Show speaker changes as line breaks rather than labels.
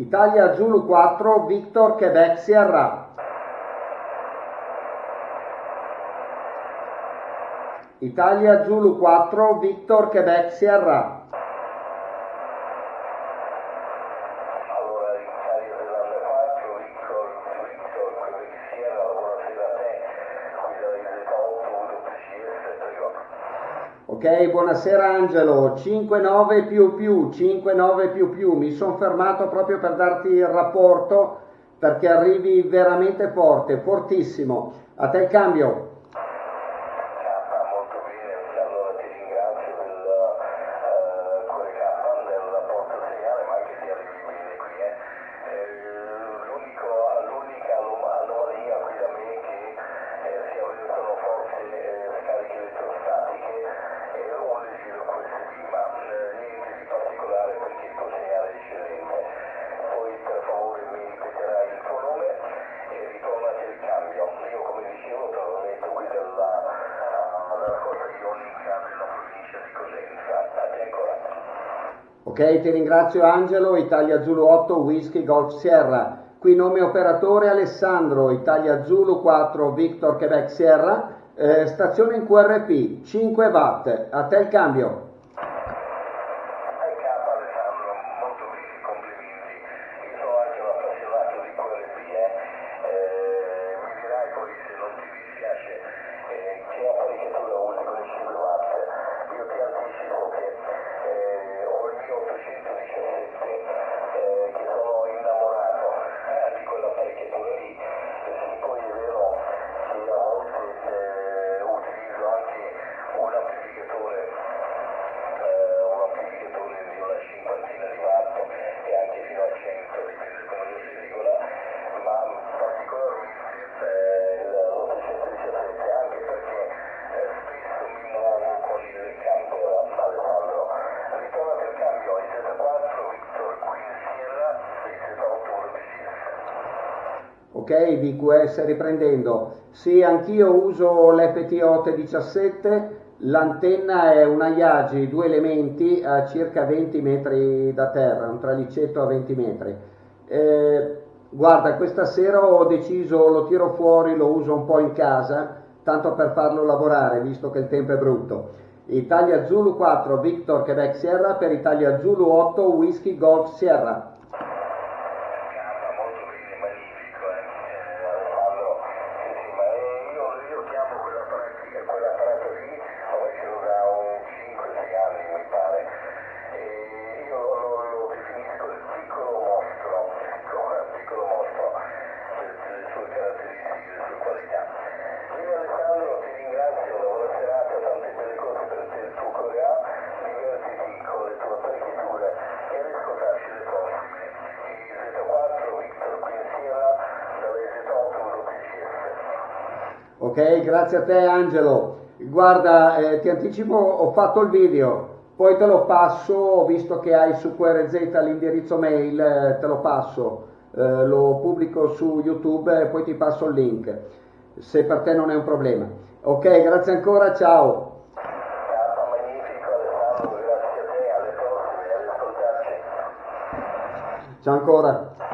Italia Zulu 4, Victor Quebec Sierra. Italia Zulu 4, Victor Quebec Sierra.
Allora, Italia Zelanda 4, Victor, Victor, Quebec Sierra, buonasera a te, guida del Delta 8, WCS, prego.
Ok, buonasera Angelo, 5-9 più più, 5-9 più più, mi sono fermato proprio per darti il rapporto perché arrivi veramente forte, fortissimo. A te il cambio.
K, molto bene, allora ti ringrazio del eh, cuore K del rapporto seriale, ma anche se arrivi bene qui. Eh. Eh, l'unico- l'unica anom- anomalia qui da me è che eh, si avvertono forze eh, scariche elettrostatiche e un leggero QSD, ma eh, niente di particolare perché il tuo segnale è eccellente. Poi per favore mi ripeterai il tuo nome e ritornati al cambio. Io come dicevo te l'ho detto qui della, della costa ionica della provincia di Cosenza. A te ancora.
Ok, ti ringrazio Angelo, Italia Zulu 8, Whisky Golf Sierra. Qui nome operatore Alessandro, Italia Zulu 4, Victor Quebec Sierra. Eh, stazione in QRP, 5 watt. A te il cambio.
Hai capo Alessandro, molto bene, complimenti. Io sono anche un appassionato di QRP, eh. Eh, mi dirai poi se non ti dispiace eh, che apparecchiatura usi con i 5 watt. Io ti anticipo che eh, ho il mio 817 eh, che sono innamorato eh, di quell'apparecchiatura lì. Eh, sì, poi è vero che a volte eh, utilizzo anche un amplificatore eh, un amplificatore di una cinquantina di watt e anche fino a 100, dipende come lo si regola, ma particolarmente eh, l'817 anche perché eh, spesso mi muovo con il camper Alessandro. Ritornate al cambio, IZ4, Victor Queen Sierra, IZ8 WCS.
Ok, VQS riprendendo. Sì, anch'io uso l'FT 17 l'antenna è una Yagi, due elementi a circa 20 metri da terra, un tralicetto a 20 metri. Eh, guarda, questa sera ho deciso, lo tiro fuori, lo uso un po' in casa, tanto per farlo lavorare, visto che il tempo è brutto. Italia Zulu 4, Victor Quebec Sierra per Italia Zulu 8, Whisky Golf Sierra. Ok, grazie a te Angelo. Guarda, eh, ti anticipo, ho fatto il video, poi te lo passo, visto che hai su QRZ l'indirizzo mail, eh, te lo passo, eh, lo pubblico su YouTube e poi ti passo il link, se per te non è un problema. Ok, grazie ancora, ciao. Ciao, ancora.